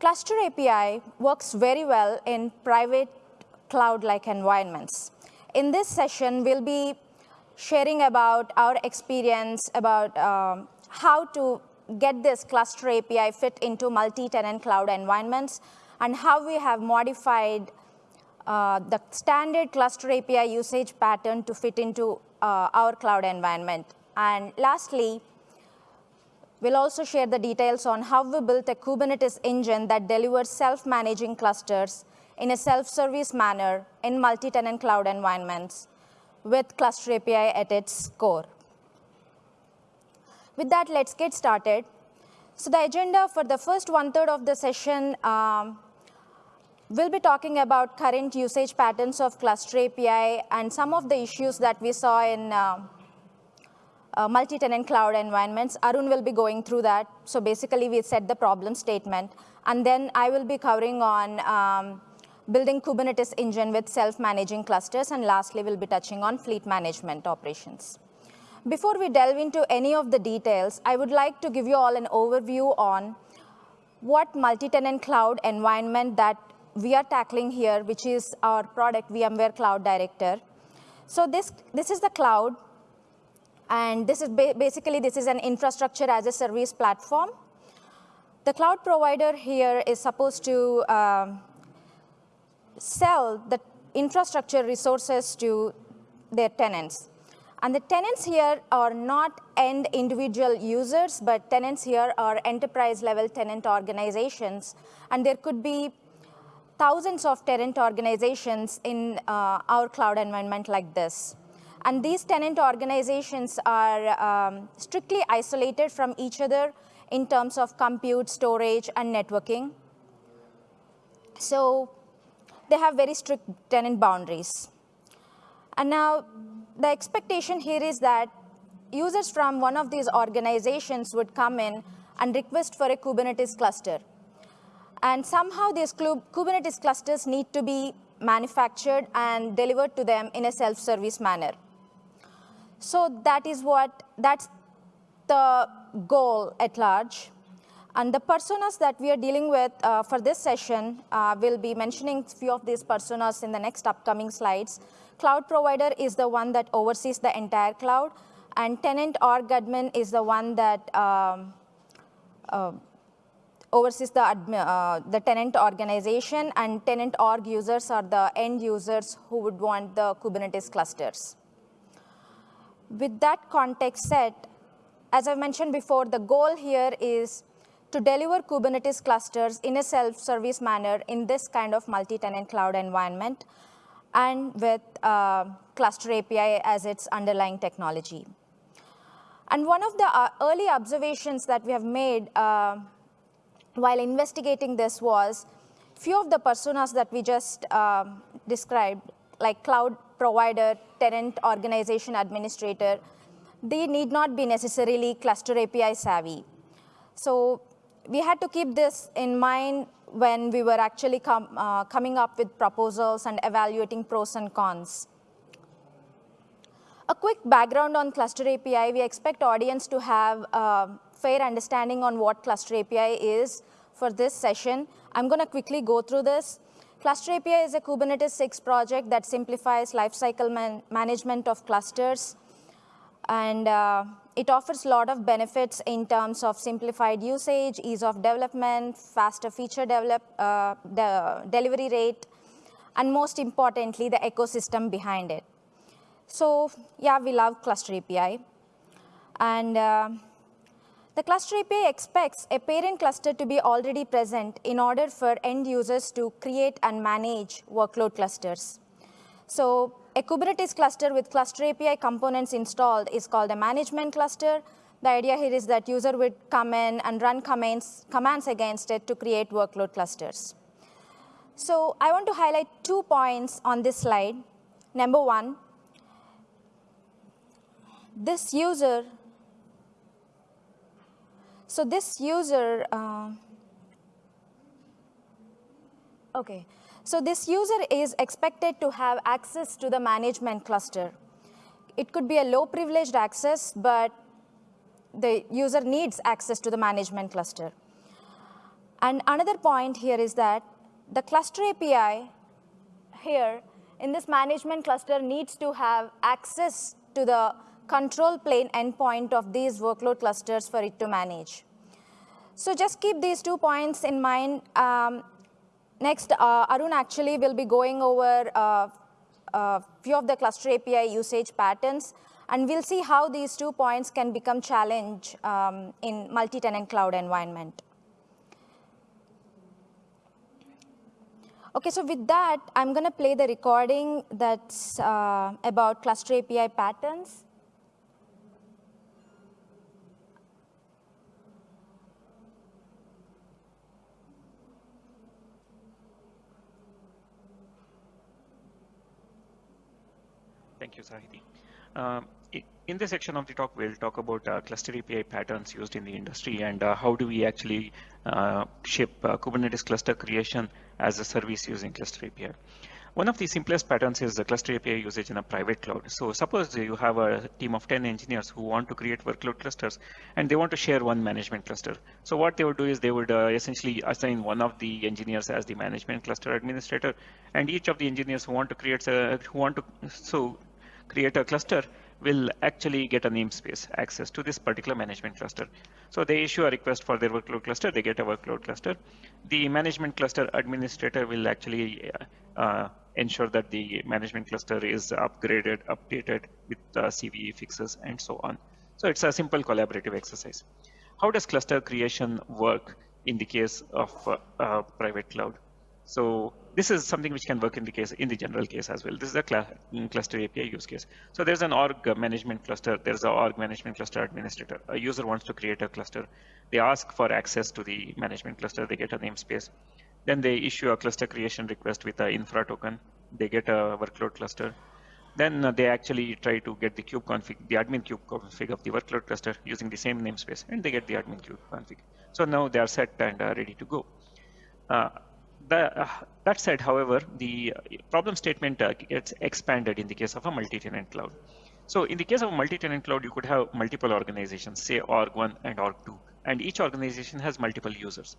Cluster API works very well in private cloud-like environments. In this session, we'll be sharing about our experience about um, how to get this cluster API fit into multi-tenant cloud environments and how we have modified uh, the standard cluster API usage pattern to fit into uh, our cloud environment. And lastly, we'll also share the details on how we built a Kubernetes engine that delivers self-managing clusters in a self-service manner in multi-tenant cloud environments with Cluster API at its core. With that, let's get started. So the agenda for the first one-third of the session, um, we'll be talking about current usage patterns of Cluster API and some of the issues that we saw in uh, uh, multi-tenant cloud environments. Arun will be going through that. So basically, we set the problem statement. And then I will be covering on um, building Kubernetes engine with self-managing clusters, and lastly, we'll be touching on fleet management operations. Before we delve into any of the details, I would like to give you all an overview on what multi-tenant cloud environment that we are tackling here, which is our product, VMware Cloud Director. So this, this is the cloud, and this is ba basically, this is an infrastructure as a service platform. The cloud provider here is supposed to um, sell the infrastructure resources to their tenants. And the tenants here are not end individual users, but tenants here are enterprise level tenant organizations. And there could be thousands of tenant organizations in uh, our cloud environment like this. And these tenant organizations are um, strictly isolated from each other in terms of compute, storage, and networking. So they have very strict tenant boundaries. And now the expectation here is that users from one of these organizations would come in and request for a Kubernetes cluster. And somehow these Kubernetes clusters need to be manufactured and delivered to them in a self-service manner. So that is what, that's the goal at large. And the personas that we are dealing with uh, for this session, uh, we'll be mentioning few of these personas in the next upcoming slides. Cloud provider is the one that oversees the entire cloud, and tenant org admin is the one that um, uh, oversees the, uh, the tenant organization, and tenant org users are the end users who would want the Kubernetes clusters. With that context set, as I mentioned before, the goal here is to deliver Kubernetes clusters in a self-service manner in this kind of multi-tenant cloud environment and with uh, Cluster API as its underlying technology. And one of the uh, early observations that we have made uh, while investigating this was few of the personas that we just um, described, like cloud provider, tenant organization administrator, they need not be necessarily cluster API savvy. So we had to keep this in mind when we were actually com uh, coming up with proposals and evaluating pros and cons. A quick background on Cluster API, we expect audience to have a fair understanding on what Cluster API is for this session. I'm going to quickly go through this. Cluster API is a Kubernetes SIG project that simplifies lifecycle man management of clusters. And uh, it offers a lot of benefits in terms of simplified usage, ease of development, faster feature develop, uh, the delivery rate, and most importantly, the ecosystem behind it. So yeah, we love Cluster API. And uh, the Cluster API expects a parent cluster to be already present in order for end users to create and manage workload clusters. So a Kubernetes cluster with Cluster API components installed is called a management cluster. The idea here is that user would come in and run commands, commands against it to create workload clusters. So I want to highlight two points on this slide. Number one, this user, so this user, uh, okay, so this user is expected to have access to the management cluster. It could be a low privileged access, but the user needs access to the management cluster. And another point here is that the cluster API here in this management cluster needs to have access to the control plane endpoint of these workload clusters for it to manage. So just keep these two points in mind. Um, next, uh, Arun actually will be going over a uh, uh, few of the cluster API usage patterns, and we'll see how these two points can become challenge um, in multi-tenant cloud environment. Okay, so with that, I'm going to play the recording that's uh, about cluster API patterns. Thank you, Sahiti. Um, in this section of the talk, we'll talk about uh, cluster API patterns used in the industry and uh, how do we actually uh, ship uh, Kubernetes cluster creation as a service using cluster API. One of the simplest patterns is the cluster API usage in a private cloud. So suppose you have a team of 10 engineers who want to create workload clusters and they want to share one management cluster. So what they would do is they would uh, essentially assign one of the engineers as the management cluster administrator and each of the engineers who want to create a, who want to so create a cluster will actually get a namespace access to this particular management cluster. So they issue a request for their workload cluster, they get a workload cluster. The management cluster administrator will actually uh, uh, ensure that the management cluster is upgraded, updated with uh, CVE fixes and so on. So it's a simple collaborative exercise. How does cluster creation work in the case of uh, private cloud? So this is something which can work in the case in the general case as well. This is a cl cluster API use case. So there's an org management cluster. There's an org management cluster administrator. A user wants to create a cluster. They ask for access to the management cluster. They get a namespace. Then they issue a cluster creation request with an infra token. They get a workload cluster. Then uh, they actually try to get the kube config, the admin kube config of the workload cluster using the same namespace, and they get the admin kube config. So now they are set and uh, ready to go. Uh, the, uh, that said, however, the problem statement uh, gets expanded in the case of a multi-tenant cloud. So in the case of a multi-tenant cloud, you could have multiple organizations, say org1 and org2, and each organization has multiple users.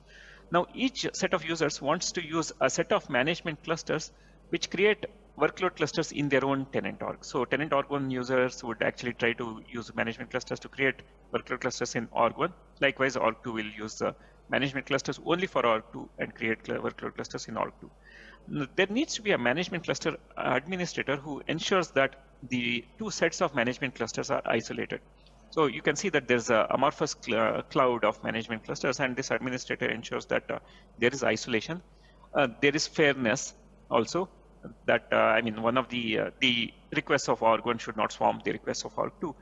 Now, each set of users wants to use a set of management clusters which create workload clusters in their own tenant org. So tenant org1 users would actually try to use management clusters to create workload clusters in org1. Likewise, org2 will use the management clusters only for org2 and create workload clusters in org2. There needs to be a management cluster administrator who ensures that the two sets of management clusters are isolated. So you can see that there's a amorphous cl cloud of management clusters and this administrator ensures that uh, there is isolation. Uh, there is fairness also that, uh, I mean, one of the, uh, the requests of org1 should not swarm the requests of org2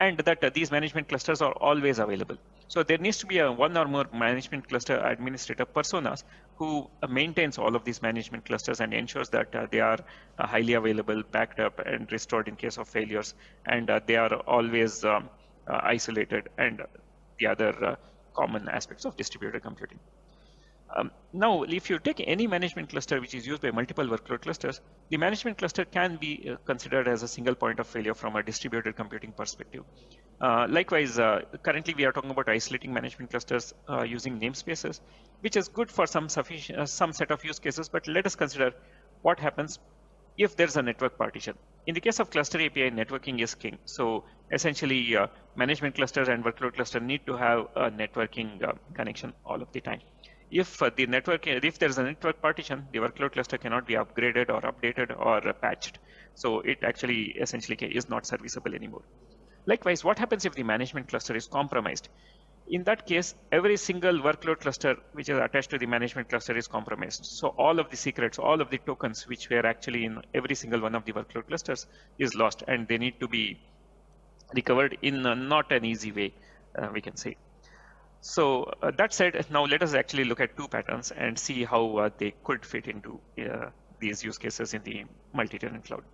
and that uh, these management clusters are always available. So there needs to be a one or more management cluster administrator personas who uh, maintains all of these management clusters and ensures that uh, they are uh, highly available, backed up, and restored in case of failures, and uh, they are always um, uh, isolated, and the other common aspects of distributed computing. Um, now, if you take any management cluster which is used by multiple workload clusters, the management cluster can be uh, considered as a single point of failure from a distributed computing perspective. Uh, likewise, uh, currently we are talking about isolating management clusters uh, using namespaces, which is good for some uh, some set of use cases, but let us consider what happens if there's a network partition. In the case of cluster API, networking is king. So essentially, uh, management clusters and workload cluster need to have a networking connection all of the time if the network, if there's a network partition, the workload cluster cannot be upgraded or updated or patched. So it actually essentially is not serviceable anymore. Likewise, what happens if the management cluster is compromised? In that case, every single workload cluster which is attached to the management cluster is compromised. So all of the secrets, all of the tokens which were actually in every single one of the workload clusters is lost and they need to be recovered in not an easy way, uh, we can say. So uh, that said, now let us actually look at two patterns and see how uh, they could fit into uh, these use cases in the multi-tenant cloud.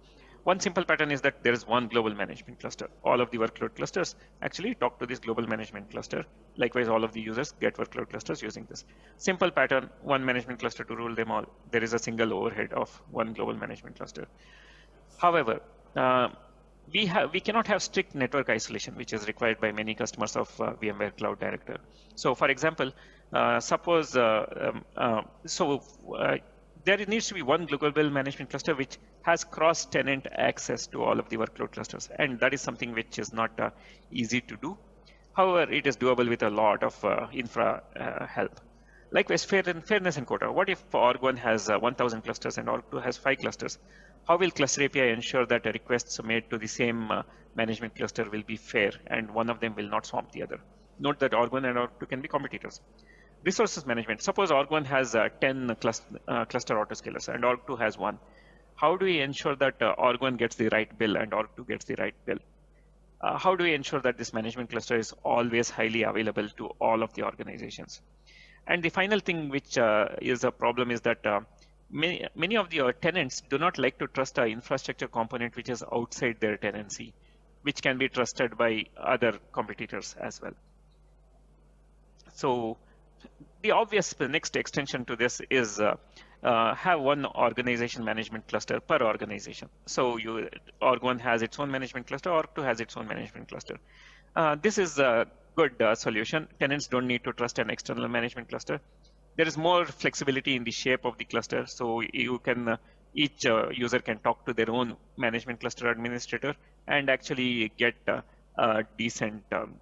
One simple pattern is that there is one global management cluster. All of the workload clusters actually talk to this global management cluster. Likewise, all of the users get workload clusters using this. Simple pattern, one management cluster to rule them all. There is a single overhead of one global management cluster. However, uh, we have we cannot have strict network isolation, which is required by many customers of uh, VMware Cloud Director. So, for example, Uh, suppose, uh, um, uh, so uh, there needs to be one global management cluster which has cross-tenant access to all of the workload clusters. And that is something which is not uh, easy to do. However, it is doable with a lot of uh, infra help. Likewise, fair and fairness and quota. What if Org1 has 1,000 clusters and Org2 has five clusters? How will Cluster API ensure that requests made to the same management cluster will be fair and one of them will not swamp the other? Note that Org1 and Org2 can be competitors. Resources management. Suppose Org1 has uh, 10 cluster, uh, cluster autoscalers and Org2 has one. How do we ensure that uh, Org1 gets the right bill and Org2 gets the right bill? Uh, how do we ensure that this management cluster is always highly available to all of the organizations? And the final thing which uh, is a problem is that uh, many, many of the tenants do not like to trust an infrastructure component which is outside their tenancy, which can be trusted by other competitors as well. So the obvious next extension to this is uh, uh, have one organization management cluster per organization. So you org1 has its own management cluster, org2 has its own management cluster. Uh, this is a good uh, solution. Tenants don't need to trust an external management cluster. There is more flexibility in the shape of the cluster. So you can uh, each uh, user can talk to their own management cluster administrator and actually get a decent um,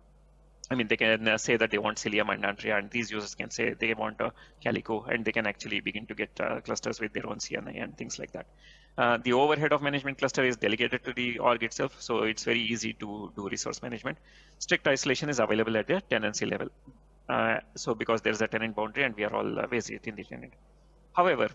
I mean, they can uh, say that they want Cilium and Antrea, and these users can say they want a Calico, and they can actually begin to get uh, clusters with their own CNI and things like that. Uh, the overhead of management cluster is delegated to the org itself, so it's very easy to do resource management. Strict isolation is available at the tenancy level. Uh, so because there's a tenant boundary and we are all uh, in the tenant. However,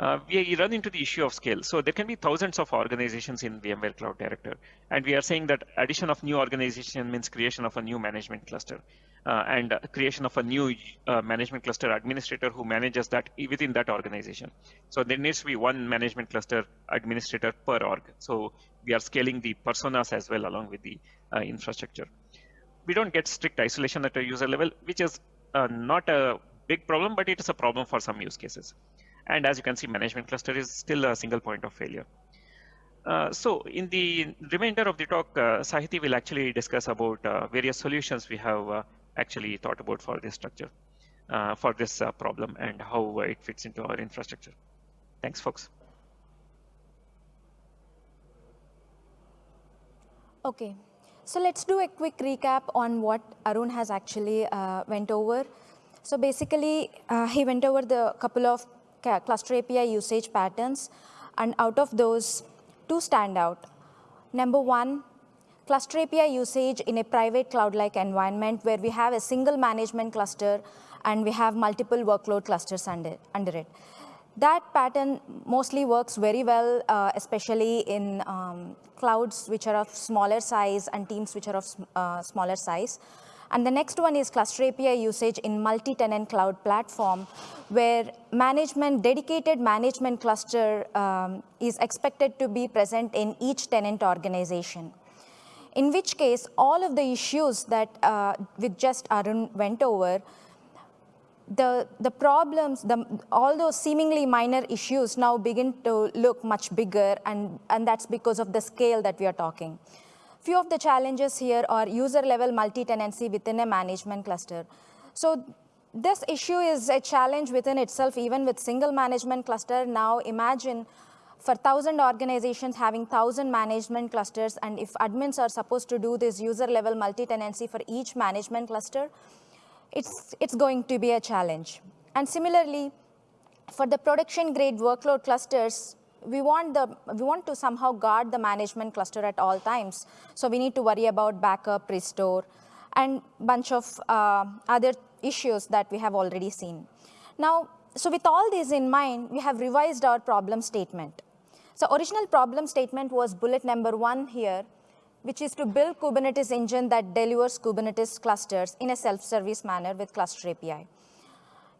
uh, we run into the issue of scale. So there can be thousands of organizations in VMware Cloud Director. And we are saying that addition of new organization means creation of a new management cluster uh, and creation of a new uh, management cluster administrator who manages that within that organization. So there needs to be one management cluster administrator per org. So we are scaling the personas as well along with the uh, infrastructure. We don't get strict isolation at a user level, which is uh, not a big problem, but it is a problem for some use cases. And as you can see, management cluster is still a single point of failure. Uh, so in the remainder of the talk, uh, Sahiti will actually discuss about uh, various solutions we have uh, actually thought about for this structure, uh, for this uh, problem and how it fits into our infrastructure. Thanks, folks. Okay, so let's do a quick recap on what Arun has actually went over. So basically, he went over the couple of cluster API usage patterns. And out of those, two stand out. Number one, cluster API usage in a private cloud-like environment where we have a single management cluster and we have multiple workload clusters under, under it. That pattern mostly works very well, uh, especially in um, clouds which are of smaller size and teams which are of uh, smaller size. And the next one is cluster API usage in multi-tenant cloud platform, where management, dedicated management cluster um, is expected to be present in each tenant organization. In which case, all of the issues that uh, with just Arun went over, the, the problems, the, all those seemingly minor issues now begin to look much bigger, and, and that's because of the scale that we are talking. Few of the challenges here are user-level multi-tenancy within a management cluster. So this issue is a challenge within itself, even with single management cluster. Now imagine for 1,000 organizations having 1,000 management clusters, and if admins are supposed to do this user-level multi-tenancy for each management cluster, it's, it's going to be a challenge. And similarly, for the production-grade workload clusters, we want, the, we want to somehow guard the management cluster at all times. So we need to worry about backup, restore, and bunch of uh, other issues that we have already seen. Now, so with all these in mind, we have revised our problem statement. So original problem statement was bullet number one here, which is to build Kubernetes engine that delivers Kubernetes clusters in a self-service manner with cluster API.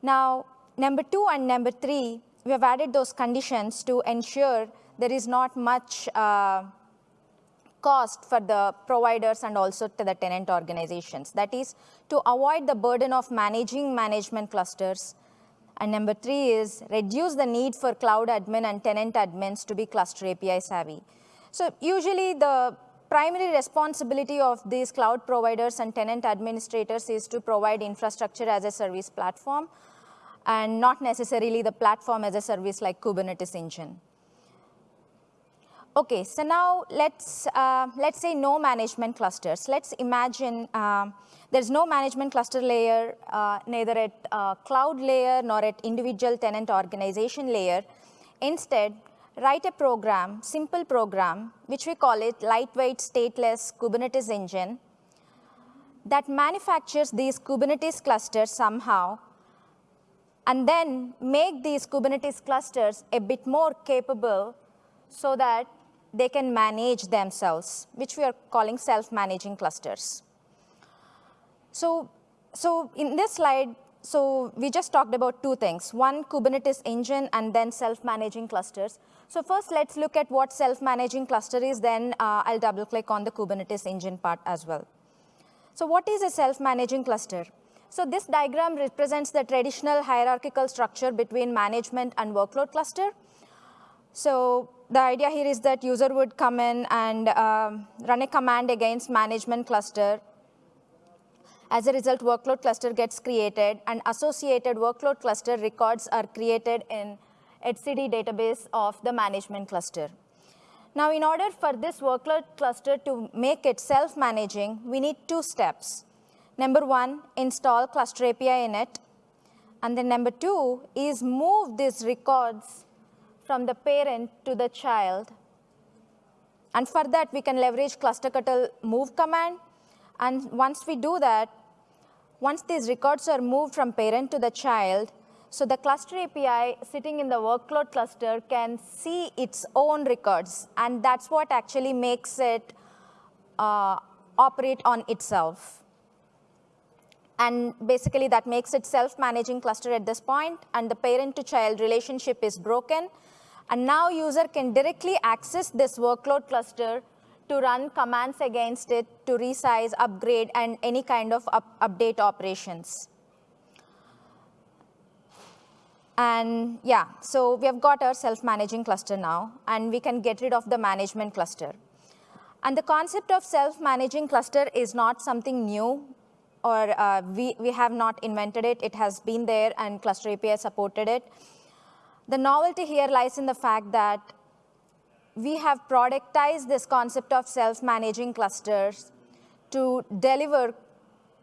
Now, number two and number three we have added those conditions to ensure there is not much uh, cost for the providers and also to the tenant organizations. That is to avoid the burden of managing management clusters. And number three is reduce the need for cloud admin and tenant admins to be cluster API savvy. So usually the primary responsibility of these cloud providers and tenant administrators is to provide infrastructure as a service platform and not necessarily the platform as a service like Kubernetes engine. Okay, so now let's, uh, let's say no management clusters. Let's imagine uh, there's no management cluster layer, uh, neither at uh, cloud layer nor at individual tenant organization layer. Instead, write a program, simple program, which we call it lightweight stateless Kubernetes engine that manufactures these Kubernetes clusters somehow and then make these Kubernetes clusters a bit more capable so that they can manage themselves, which we are calling self-managing clusters. So, so in this slide, so we just talked about two things, one Kubernetes engine and then self-managing clusters. So first, let's look at what self-managing cluster is, then uh, I'll double click on the Kubernetes engine part as well. So what is a self-managing cluster? So this diagram represents the traditional hierarchical structure between management and workload cluster. So the idea here is that user would come in and um, run a command against management cluster. As a result, workload cluster gets created, and associated workload cluster records are created in etcd database of the management cluster. Now, in order for this workload cluster to make it self-managing, we need two steps. Number one, install cluster API in it. And then number two is move these records from the parent to the child. And for that, we can leverage cluster clusterctl move command. And once we do that, once these records are moved from parent to the child, so the cluster API sitting in the workload cluster can see its own records. And that's what actually makes it uh, operate on itself. And basically, that makes it self-managing cluster at this point, and the parent-to-child relationship is broken. And now user can directly access this workload cluster to run commands against it to resize, upgrade, and any kind of up update operations. And yeah, so we have got our self-managing cluster now, and we can get rid of the management cluster. And the concept of self-managing cluster is not something new, or uh, we, we have not invented it. It has been there, and Cluster API supported it. The novelty here lies in the fact that we have productized this concept of self-managing clusters to deliver,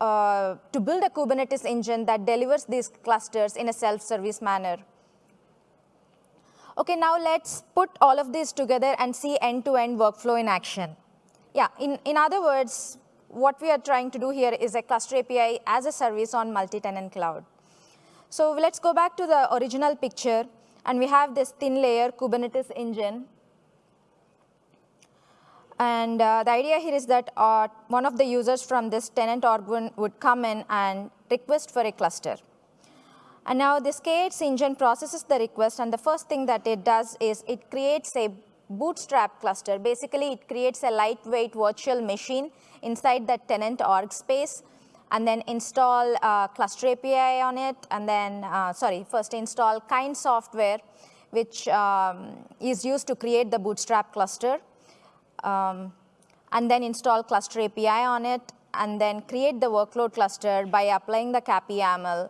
uh, to build a Kubernetes engine that delivers these clusters in a self-service manner. Okay, now let's put all of these together and see end-to-end -end workflow in action. Yeah, in, in other words, what we are trying to do here is a cluster API as a service on multi-tenant cloud. So let's go back to the original picture. And we have this thin layer Kubernetes engine. And uh, the idea here is that uh, one of the users from this tenant org would come in and request for a cluster. And now this K8s engine processes the request, and the first thing that it does is it creates a bootstrap cluster. Basically, it creates a lightweight virtual machine inside that tenant org space and then install uh, cluster API on it, and then, uh, sorry, first install kind software, which um, is used to create the bootstrap cluster, um, and then install cluster API on it, and then create the workload cluster by applying the CAPI YAML,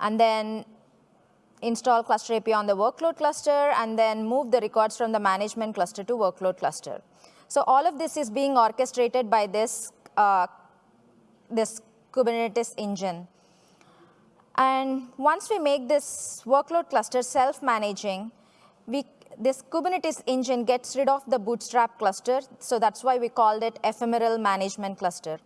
and then install cluster API on the workload cluster, and then move the records from the management cluster to workload cluster. So all of this is being orchestrated by this, uh, this Kubernetes engine. And once we make this workload cluster self-managing, we this Kubernetes engine gets rid of the bootstrap cluster. So that's why we called it ephemeral management cluster.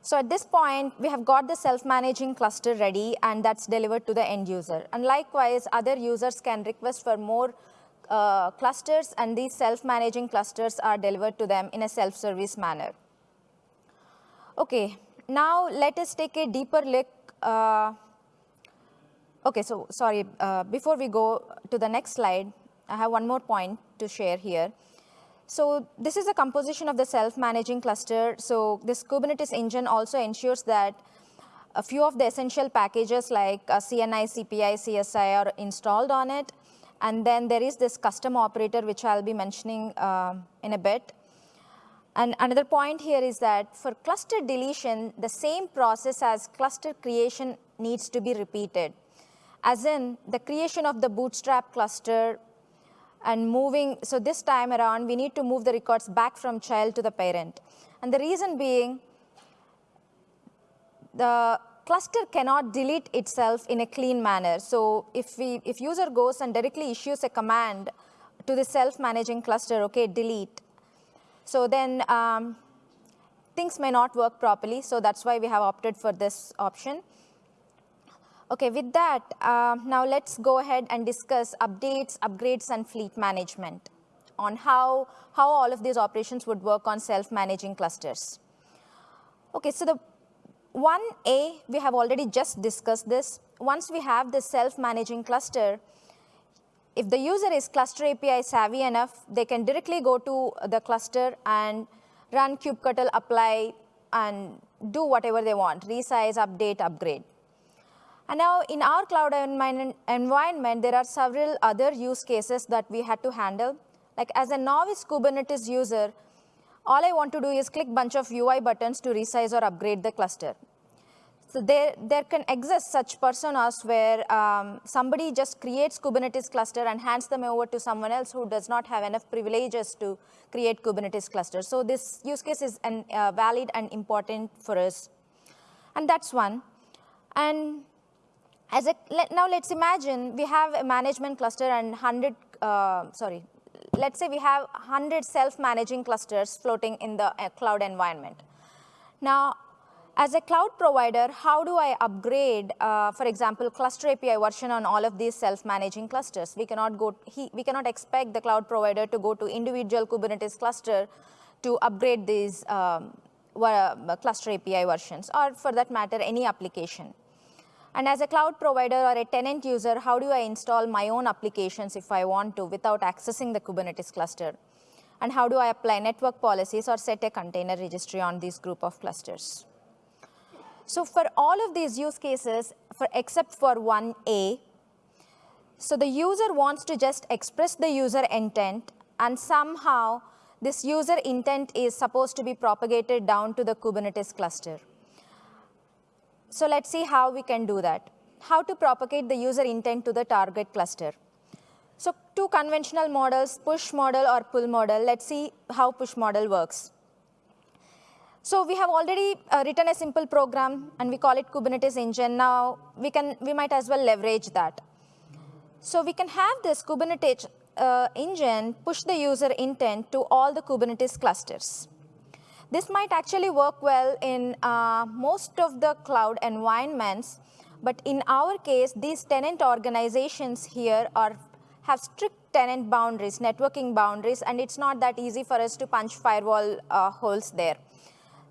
So at this point, we have got the self-managing cluster ready, and that's delivered to the end user. And likewise, other users can request for more uh, clusters, and these self-managing clusters are delivered to them in a self-service manner. Okay, now let us take a deeper look. Uh, okay, so sorry, uh, before we go to the next slide, I have one more point to share here. So this is a composition of the self-managing cluster. So this Kubernetes engine also ensures that a few of the essential packages like uh, CNI, CPI, CSI are installed on it. And then there is this custom operator, which I'll be mentioning uh, in a bit. And another point here is that for cluster deletion, the same process as cluster creation needs to be repeated. As in, the creation of the bootstrap cluster and moving, so this time around, we need to move the records back from child to the parent. And the reason being, the cluster cannot delete itself in a clean manner. So if, we, if user goes and directly issues a command to the self-managing cluster, okay, delete, so then um, things may not work properly. So that's why we have opted for this option. Okay, with that, uh, now let's go ahead and discuss updates, upgrades, and fleet management on how, how all of these operations would work on self-managing clusters. Okay, so the 1A, we have already just discussed this. Once we have the self-managing cluster, if the user is cluster API savvy enough, they can directly go to the cluster and run kubectl apply and do whatever they want, resize, update, upgrade. And now in our cloud environment, there are several other use cases that we had to handle. Like as a novice Kubernetes user, all I want to do is click bunch of UI buttons to resize or upgrade the cluster. So there, there can exist such personas where um, somebody just creates Kubernetes cluster and hands them over to someone else who does not have enough privileges to create Kubernetes cluster. So this use case is an, uh, valid and important for us. And that's one. And as a, let, now let's imagine we have a management cluster and 100, uh, sorry, let's say we have 100 self-managing clusters floating in the uh, cloud environment. Now, as a cloud provider, how do I upgrade, uh, for example, cluster API version on all of these self-managing clusters? We cannot, go, he, we cannot expect the cloud provider to go to individual Kubernetes cluster to upgrade these um, cluster API versions, or for that matter, any application. And as a cloud provider or a tenant user, how do I install my own applications if I want to without accessing the Kubernetes cluster? And how do I apply network policies or set a container registry on these group of clusters? So for all of these use cases, for except for 1A, so the user wants to just express the user intent, and somehow this user intent is supposed to be propagated down to the Kubernetes cluster. So let's see how we can do that. How to propagate the user intent to the target cluster. So two conventional models, push model or pull model. Let's see how push model works. So we have already uh, written a simple program, and we call it Kubernetes engine. Now, we, can, we might as well leverage that. So we can have this Kubernetes uh, engine push the user intent to all the Kubernetes clusters. This might actually work well in uh, most of the cloud environments, but in our case, these tenant organizations here are, have strict tenant boundaries, networking boundaries, and it's not that easy for us to punch firewall uh, holes there.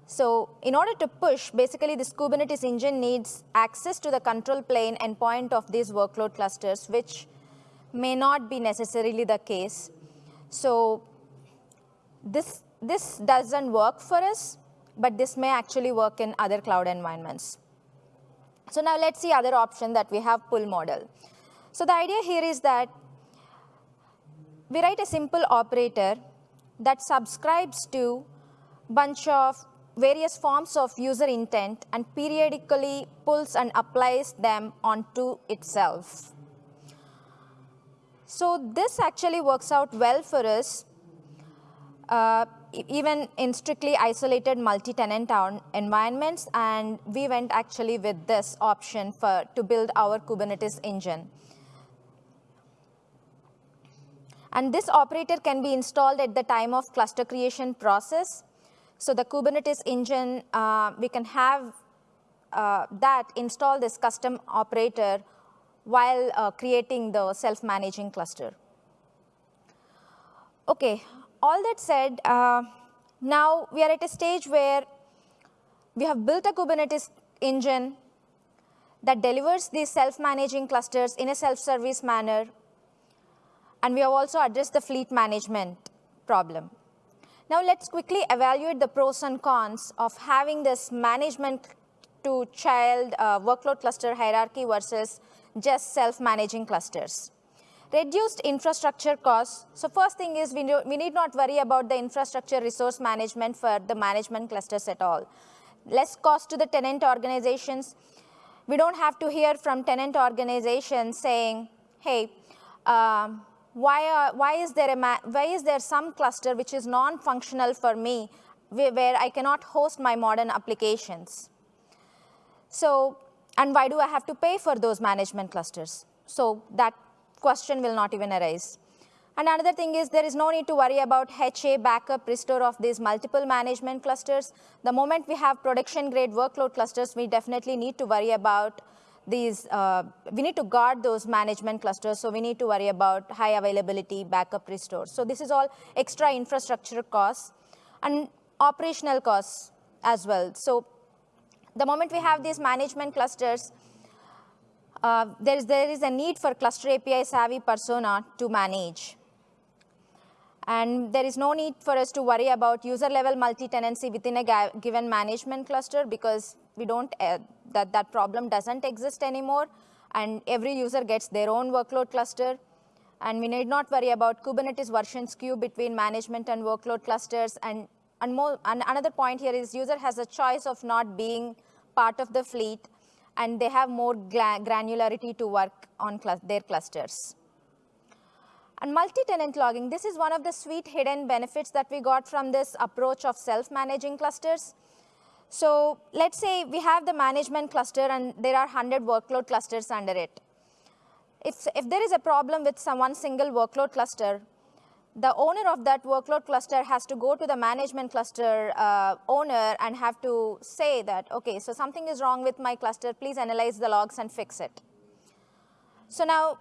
So in order to push, basically this Kubernetes engine needs access to the control plane endpoint of these workload clusters, which may not be necessarily the case. So this, this doesn't work for us, but this may actually work in other cloud environments. So now let's see other option that we have pull model. So the idea here is that we write a simple operator that subscribes to bunch of various forms of user intent and periodically pulls and applies them onto itself. So this actually works out well for us, uh, even in strictly isolated multi-tenant environments, and we went actually with this option for to build our Kubernetes engine. And this operator can be installed at the time of cluster creation process so the Kubernetes engine, uh, we can have uh, that install this custom operator while uh, creating the self-managing cluster. Okay, all that said, uh, now we are at a stage where we have built a Kubernetes engine that delivers these self-managing clusters in a self-service manner, and we have also addressed the fleet management problem. Now let's quickly evaluate the pros and cons of having this management to child uh, workload cluster hierarchy versus just self-managing clusters. Reduced infrastructure costs. So first thing is we, we need not worry about the infrastructure resource management for the management clusters at all. Less cost to the tenant organizations. We don't have to hear from tenant organizations saying, hey, um, why, are, why, is there a why is there some cluster which is non-functional for me where I cannot host my modern applications? So, and why do I have to pay for those management clusters? So that question will not even arise. And another thing is there is no need to worry about HA backup restore of these multiple management clusters. The moment we have production grade workload clusters, we definitely need to worry about these, uh, we need to guard those management clusters. So we need to worry about high availability, backup restore. So this is all extra infrastructure costs and operational costs as well. So the moment we have these management clusters, uh, there, is, there is a need for cluster API savvy persona to manage. And there is no need for us to worry about user level multi-tenancy within a given management cluster because we don't, uh, that, that problem doesn't exist anymore. And every user gets their own workload cluster. And we need not worry about Kubernetes version skew between management and workload clusters. And, and, more, and another point here is user has a choice of not being part of the fleet and they have more granularity to work on cl their clusters. And multi-tenant logging, this is one of the sweet hidden benefits that we got from this approach of self-managing clusters. So let's say we have the management cluster and there are 100 workload clusters under it. If, if there is a problem with some one single workload cluster, the owner of that workload cluster has to go to the management cluster uh, owner and have to say that, okay, so something is wrong with my cluster, please analyze the logs and fix it. So now,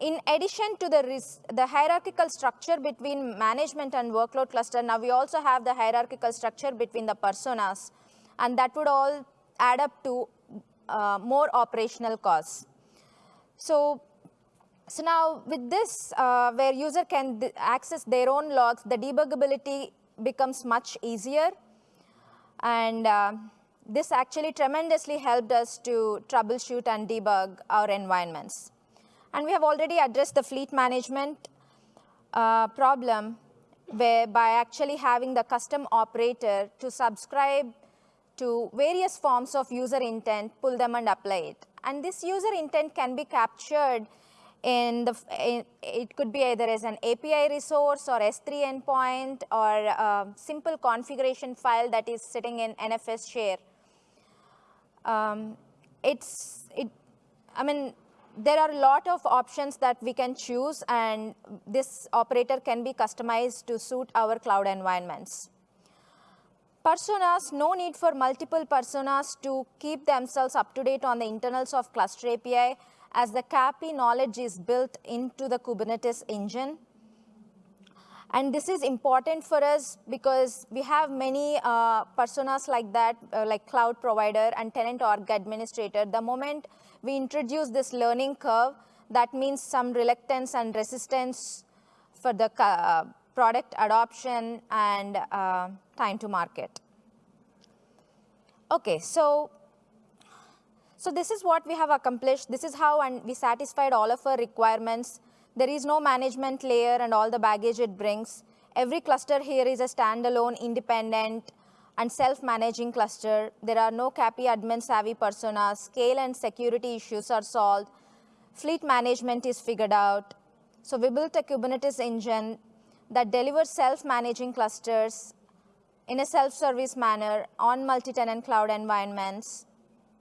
in addition to the, the hierarchical structure between management and workload cluster, now we also have the hierarchical structure between the personas, and that would all add up to uh, more operational costs. So so now with this, uh, where user can access their own logs, the debuggability becomes much easier. And uh, this actually tremendously helped us to troubleshoot and debug our environments. And we have already addressed the fleet management uh, problem where by actually having the custom operator to subscribe to various forms of user intent, pull them and apply it. And this user intent can be captured in the, in, it could be either as an API resource or S3 endpoint or a simple configuration file that is sitting in NFS share. Um, it's, it, I mean, there are a lot of options that we can choose and this operator can be customized to suit our cloud environments. Personas, no need for multiple personas to keep themselves up to date on the internals of cluster API as the CAPI knowledge is built into the Kubernetes engine. And this is important for us because we have many uh, personas like that, uh, like cloud provider and tenant org administrator. The moment we introduce this learning curve, that means some reluctance and resistance for the uh, product adoption and uh, time to market. Okay, so so this is what we have accomplished. This is how and we satisfied all of our requirements. There is no management layer and all the baggage it brings. Every cluster here is a standalone, independent, and self-managing cluster. There are no CAPI admin savvy personas. Scale and security issues are solved. Fleet management is figured out. So we built a Kubernetes engine that delivers self-managing clusters in a self-service manner on multi-tenant cloud environments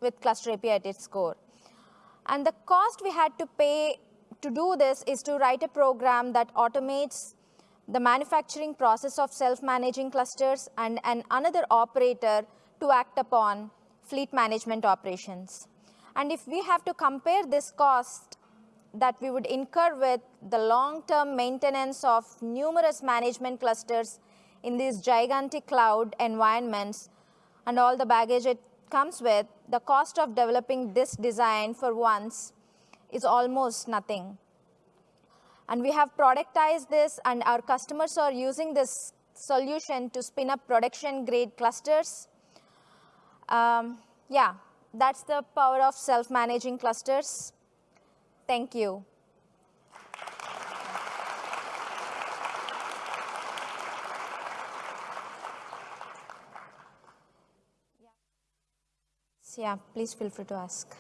with cluster API at its core. And the cost we had to pay to do this is to write a program that automates the manufacturing process of self-managing clusters and, and another operator to act upon fleet management operations. And if we have to compare this cost that we would incur with the long-term maintenance of numerous management clusters in these gigantic cloud environments and all the baggage it comes with, the cost of developing this design for once is almost nothing. And we have productized this, and our customers are using this solution to spin up production grade clusters. Um, yeah, that's the power of self-managing clusters. Thank you. Yeah, please feel free to ask.